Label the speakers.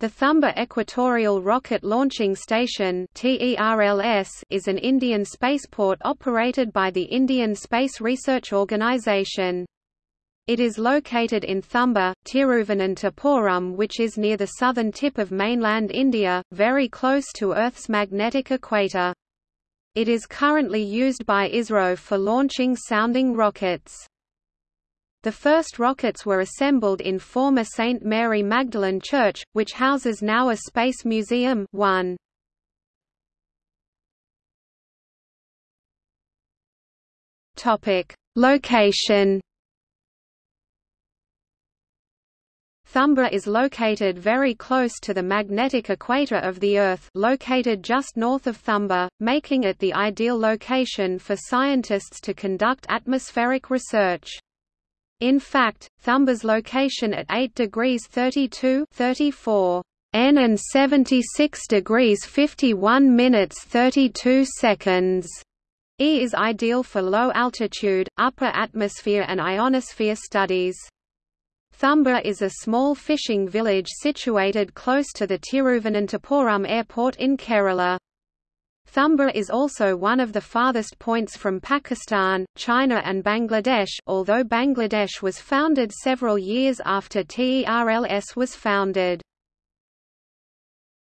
Speaker 1: The Thumba Equatorial Rocket Launching Station is an Indian spaceport operated by the Indian Space Research Organisation. It is located in Thumba, Tiruvananthapuram which is near the southern tip of mainland India, very close to Earth's magnetic equator. It is currently used by ISRO for launching sounding rockets. The first rockets were assembled in former St. Mary Magdalene Church, which houses now a space museum 1. Location Thumba is located very close to the magnetic equator of the Earth located just north of Thumba, making it the ideal location for scientists to conduct atmospheric research. In fact, Thumba's location at 8 degrees 32 34 N and 76 degrees 51 minutes 32 seconds E is ideal for low altitude, upper atmosphere and ionosphere studies. Thumba is a small fishing village situated close to the Tiruvananthapuram airport in Kerala. Thumba is also one of the farthest points from Pakistan, China and Bangladesh although Bangladesh was founded several years after TERLS was founded.